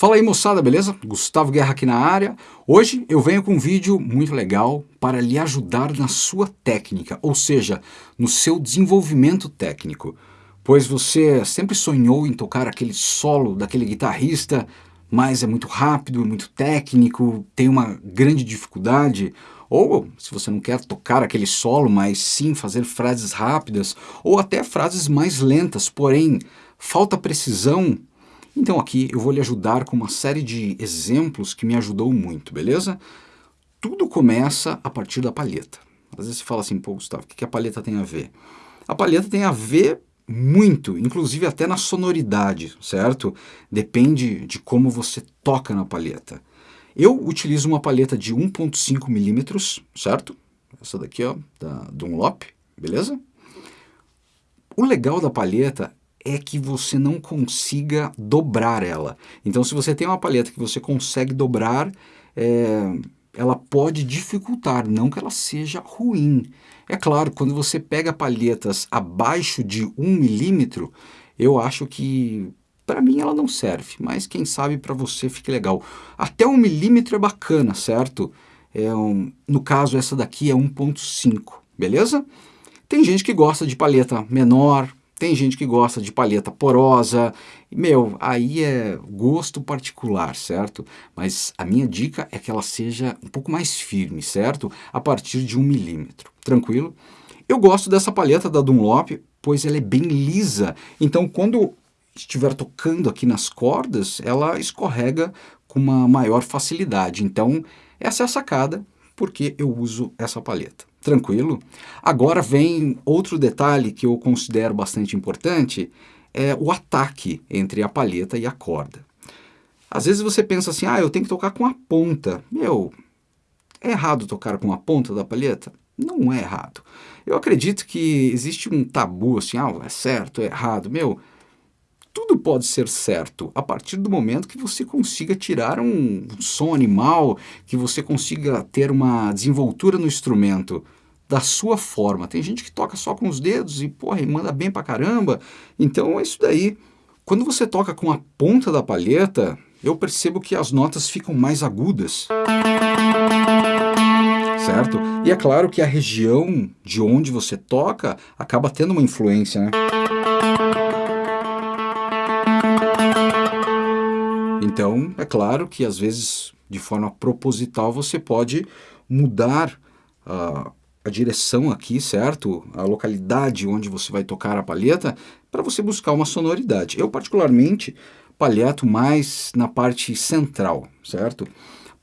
Fala aí moçada, beleza? Gustavo Guerra aqui na área. Hoje eu venho com um vídeo muito legal para lhe ajudar na sua técnica, ou seja, no seu desenvolvimento técnico. Pois você sempre sonhou em tocar aquele solo daquele guitarrista, mas é muito rápido, muito técnico, tem uma grande dificuldade, ou se você não quer tocar aquele solo, mas sim fazer frases rápidas, ou até frases mais lentas, porém falta precisão, então aqui eu vou lhe ajudar com uma série de exemplos que me ajudou muito, beleza? Tudo começa a partir da palheta. Às vezes você fala assim, pô Gustavo, o que a palheta tem a ver? A palheta tem a ver muito, inclusive até na sonoridade, certo? Depende de como você toca na palheta. Eu utilizo uma palheta de 1.5 milímetros, certo? Essa daqui, ó, da Dunlop, beleza? O legal da palheta é que você não consiga dobrar ela. Então, se você tem uma palheta que você consegue dobrar, é, ela pode dificultar, não que ela seja ruim. É claro, quando você pega palhetas abaixo de 1 milímetro, eu acho que para mim ela não serve, mas quem sabe para você fique legal. Até 1 milímetro é bacana, certo? É um, no caso, essa daqui é 1.5, beleza? Tem gente que gosta de palheta menor, tem gente que gosta de palheta porosa, meu, aí é gosto particular, certo? Mas a minha dica é que ela seja um pouco mais firme, certo? A partir de um milímetro, tranquilo? Eu gosto dessa palheta da Dunlop, pois ela é bem lisa, então quando estiver tocando aqui nas cordas, ela escorrega com uma maior facilidade. Então, essa é a sacada, porque eu uso essa palheta. Tranquilo? Agora vem outro detalhe que eu considero bastante importante, é o ataque entre a palheta e a corda. Às vezes você pensa assim, ah, eu tenho que tocar com a ponta. Meu, é errado tocar com a ponta da palheta? Não é errado. Eu acredito que existe um tabu assim, ah, é certo, é errado. Meu, tudo pode ser certo a partir do momento que você consiga tirar um som animal, que você consiga ter uma desenvoltura no instrumento da sua forma. Tem gente que toca só com os dedos e, porra, e manda bem pra caramba. Então é isso daí. Quando você toca com a ponta da palheta, eu percebo que as notas ficam mais agudas. Certo? E é claro que a região de onde você toca acaba tendo uma influência, né? Então, é claro que às vezes, de forma proposital, você pode mudar a, a direção aqui, certo? A localidade onde você vai tocar a palheta, para você buscar uma sonoridade. Eu, particularmente, palheto mais na parte central, certo?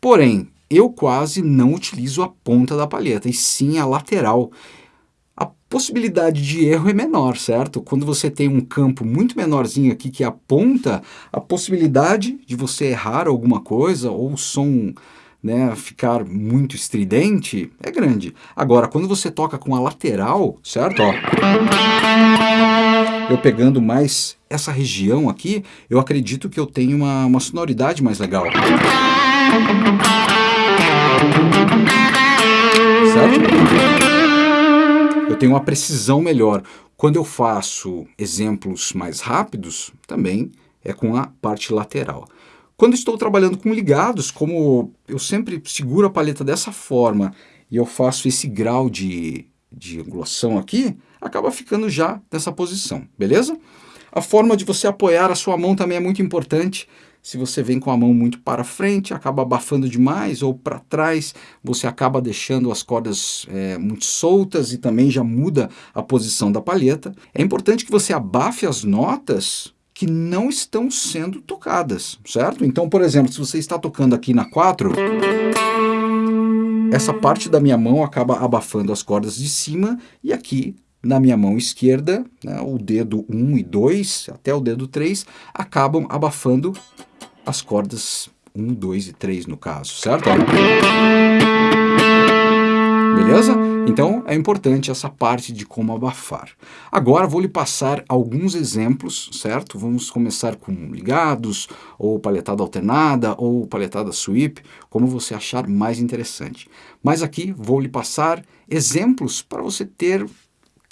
Porém, eu quase não utilizo a ponta da palheta, e sim a lateral possibilidade de erro é menor, certo? Quando você tem um campo muito menorzinho aqui que aponta, a possibilidade de você errar alguma coisa ou o som né, ficar muito estridente é grande. Agora, quando você toca com a lateral, certo? Ó, eu pegando mais essa região aqui, eu acredito que eu tenho uma, uma sonoridade mais legal. Tenho uma precisão melhor. Quando eu faço exemplos mais rápidos, também é com a parte lateral. Quando estou trabalhando com ligados, como eu sempre seguro a paleta dessa forma e eu faço esse grau de, de angulação aqui, acaba ficando já nessa posição, beleza? A forma de você apoiar a sua mão também é muito importante. Se você vem com a mão muito para frente, acaba abafando demais, ou para trás, você acaba deixando as cordas é, muito soltas e também já muda a posição da palheta. É importante que você abafe as notas que não estão sendo tocadas, certo? Então, por exemplo, se você está tocando aqui na 4, essa parte da minha mão acaba abafando as cordas de cima e aqui na minha mão esquerda, né, o dedo 1 e 2, até o dedo 3, acabam abafando as cordas 1, 2 e 3 no caso, certo? Beleza? Então é importante essa parte de como abafar. Agora vou lhe passar alguns exemplos, certo? Vamos começar com ligados, ou paletada alternada, ou paletada sweep, como você achar mais interessante. Mas aqui vou lhe passar exemplos para você ter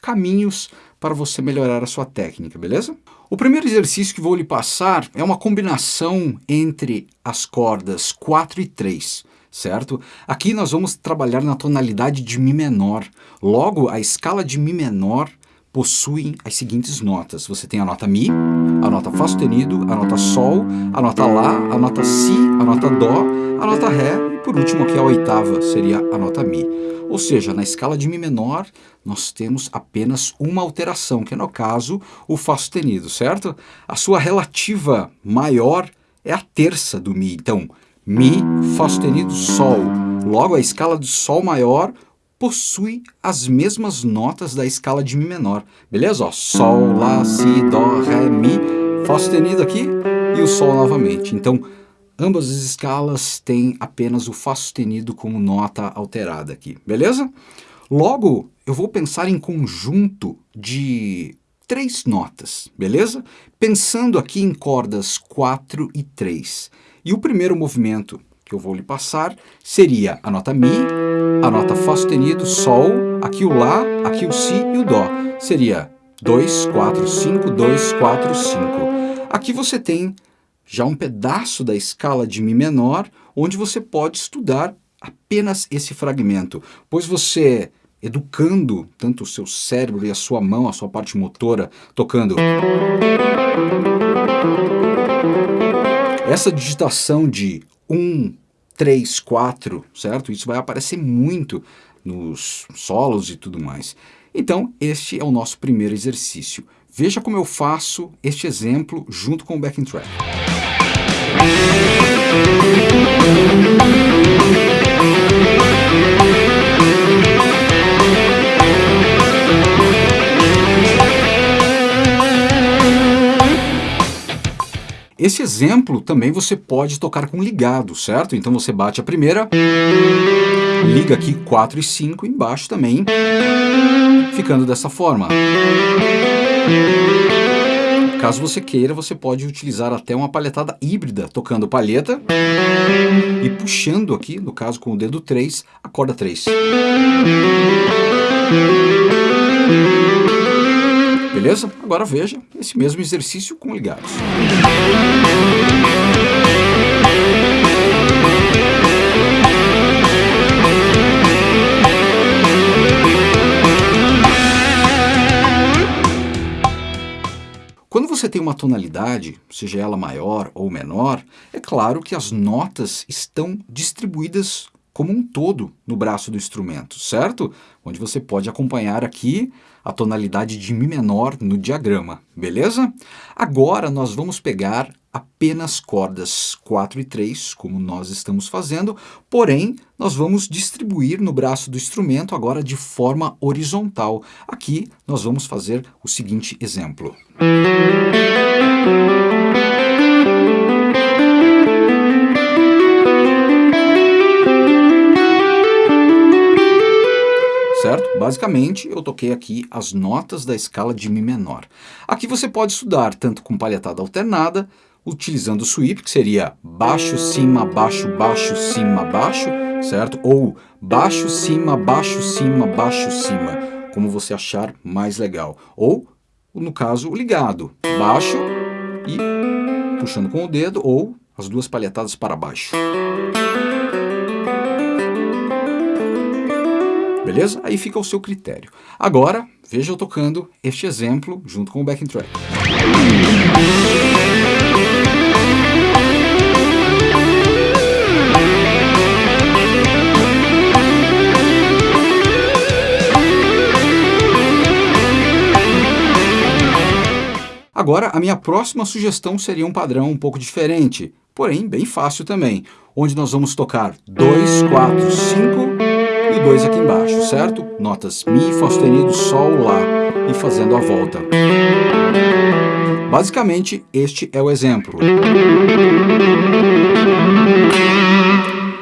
caminhos para você melhorar a sua técnica, beleza? O primeiro exercício que vou lhe passar é uma combinação entre as cordas 4 e 3, certo? Aqui nós vamos trabalhar na tonalidade de Mi menor. Logo, a escala de Mi menor possui as seguintes notas. Você tem a nota Mi, a nota Fá sustenido, a nota Sol, a nota Lá, a nota Si, a nota Dó, a nota Ré e por último aqui a oitava seria a nota Mi. Ou seja, na escala de Mi menor, nós temos apenas uma alteração, que é no caso o Fá sustenido, certo? A sua relativa maior é a terça do Mi. Então, Mi, Fá sustenido, Sol. Logo, a escala de Sol maior possui as mesmas notas da escala de Mi menor. Beleza? Ó, Sol, Lá, Si, Dó, Ré, Mi, Fá sustenido aqui e o Sol novamente. Então, Ambas as escalas têm apenas o Fá sustenido como nota alterada aqui, beleza? Logo, eu vou pensar em conjunto de três notas, beleza? Pensando aqui em cordas 4 e 3. E o primeiro movimento que eu vou lhe passar seria a nota Mi, a nota Fá sustenido, Sol, aqui o Lá, aqui o Si e o Dó. Seria 2, 4, 5, 2, 4, 5. Aqui você tem já um pedaço da escala de Mi menor, onde você pode estudar apenas esse fragmento, pois você, educando tanto o seu cérebro e a sua mão, a sua parte motora, tocando... Essa digitação de 1, 3, 4, certo? Isso vai aparecer muito nos solos e tudo mais. Então, este é o nosso primeiro exercício. Veja como eu faço este exemplo junto com o backing track. Esse exemplo também você pode tocar com ligado, certo? Então você bate a primeira, liga aqui 4 e 5 embaixo também, ficando dessa forma. Caso você queira, você pode utilizar até uma palhetada híbrida, tocando palheta e puxando aqui, no caso com o dedo 3, a corda 3. Beleza? Agora veja esse mesmo exercício com ligados. Você tem uma tonalidade, seja ela maior ou menor, é claro que as notas estão distribuídas como um todo no braço do instrumento, certo? Onde você pode acompanhar aqui a tonalidade de Mi menor no diagrama, beleza? Agora nós vamos pegar apenas cordas 4 e 3, como nós estamos fazendo, porém, nós vamos distribuir no braço do instrumento agora de forma horizontal. Aqui nós vamos fazer o seguinte exemplo. certo? Basicamente, eu toquei aqui as notas da escala de Mi menor. Aqui você pode estudar tanto com palhetada alternada, utilizando o sweep, que seria baixo, cima, baixo, baixo, cima, baixo, certo? Ou baixo, cima, baixo, cima, baixo, cima, como você achar mais legal. Ou, no caso, ligado, baixo e puxando com o dedo, ou as duas palhetadas para baixo. Beleza? Aí fica ao seu critério. Agora, veja eu tocando este exemplo junto com o backing track. Agora, a minha próxima sugestão seria um padrão um pouco diferente, porém bem fácil também, onde nós vamos tocar 2, 4, 5 e o 2 aqui embaixo, certo? Notas Mi, Fá sustenido, Sol, Lá e fazendo a volta. Basicamente, este é o exemplo.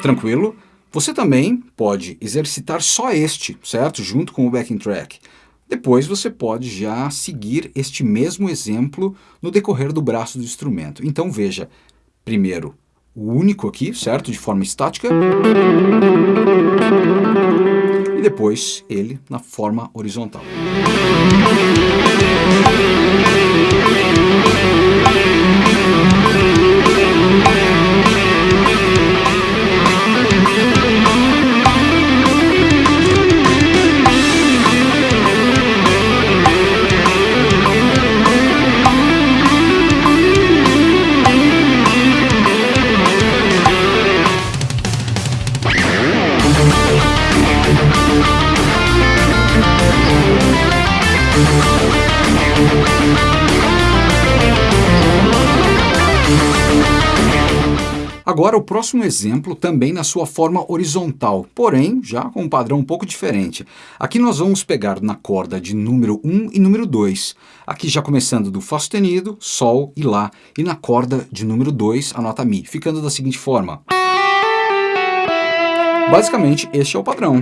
Tranquilo? Você também pode exercitar só este, certo? Junto com o backing track. Depois você pode já seguir este mesmo exemplo no decorrer do braço do instrumento. Então veja, primeiro o único aqui, certo? De forma estática. E depois ele na forma horizontal. Agora o próximo exemplo também na sua forma horizontal, porém já com um padrão um pouco diferente. Aqui nós vamos pegar na corda de número 1 e número 2. Aqui já começando do Fá sustenido, Sol e Lá. E na corda de número 2 a nota Mi, ficando da seguinte forma. Basicamente este é o padrão.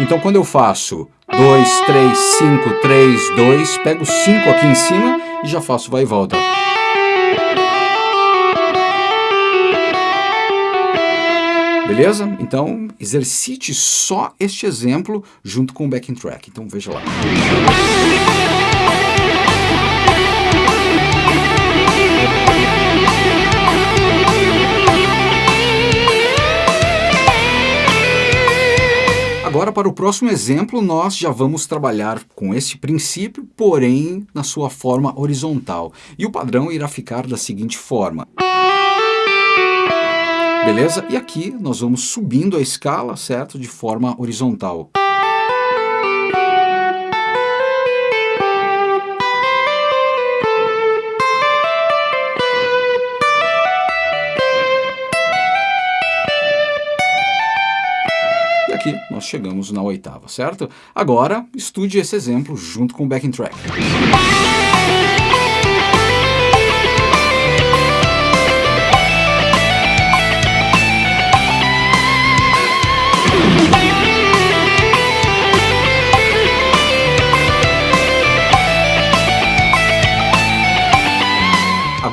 Então quando eu faço 2, 3, 5, 3, 2, pego 5 aqui em cima e já faço vai e volta. Beleza? Então, exercite só este exemplo junto com o backing track. Então, veja lá. Agora, para o próximo exemplo, nós já vamos trabalhar com esse princípio, porém na sua forma horizontal. E o padrão irá ficar da seguinte forma. Beleza? E aqui nós vamos subindo a escala, certo? De forma horizontal. E aqui nós chegamos na oitava, certo? Agora, estude esse exemplo junto com o backing track.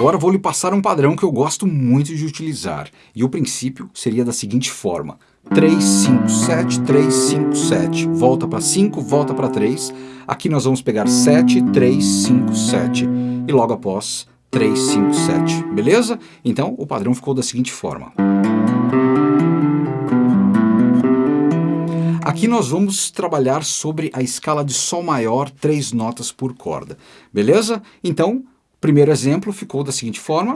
Agora vou lhe passar um padrão que eu gosto muito de utilizar. E o princípio seria da seguinte forma. 3, 5, 7, 3, 5, 7. Volta para 5, volta para 3. Aqui nós vamos pegar 7, 3, 5, 7. E logo após 3, 5, 7. Beleza? Então o padrão ficou da seguinte forma. Aqui nós vamos trabalhar sobre a escala de Sol maior, três notas por corda. Beleza? Então, primeiro exemplo ficou da seguinte forma.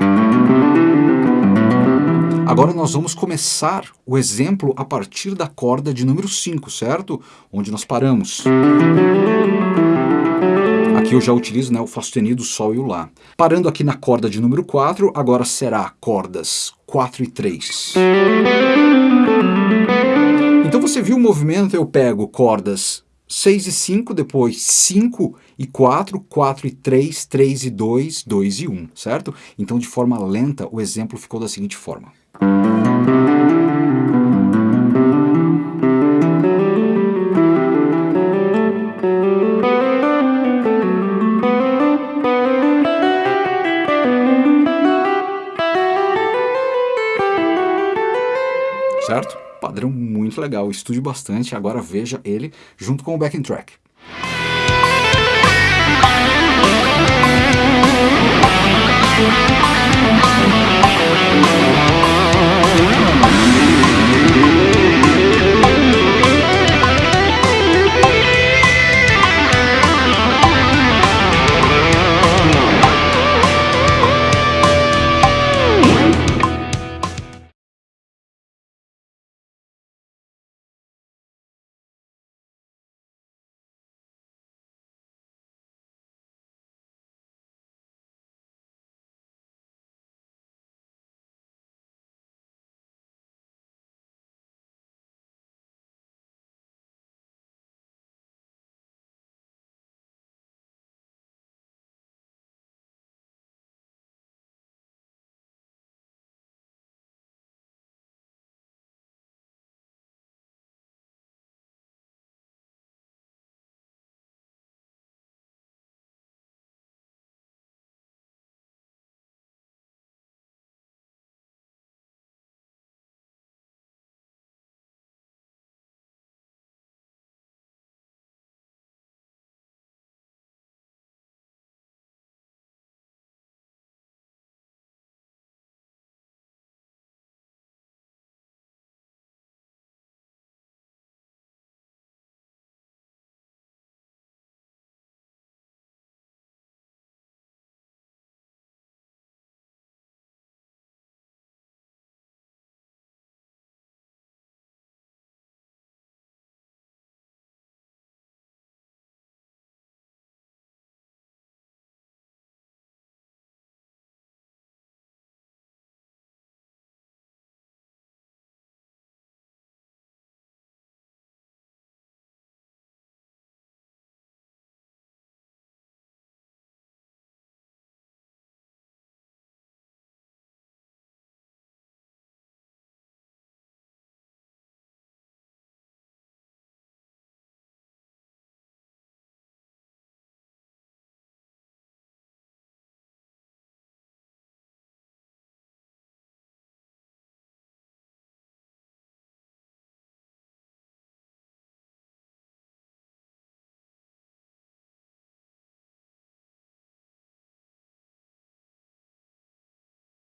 Agora nós vamos começar o exemplo a partir da corda de número 5, certo? Onde nós paramos. Aqui eu já utilizo né, o Fá sustenido, o Sol e o Lá. Parando aqui na corda de número 4, agora será cordas 4 e 3. Então você viu o movimento, eu pego cordas 6 e 5, depois 5 e 4, 4 e 3, 3 e 2, 2 e 1, certo? Então, de forma lenta, o exemplo ficou da seguinte forma. Muito legal, estude bastante, agora veja ele junto com o backing track.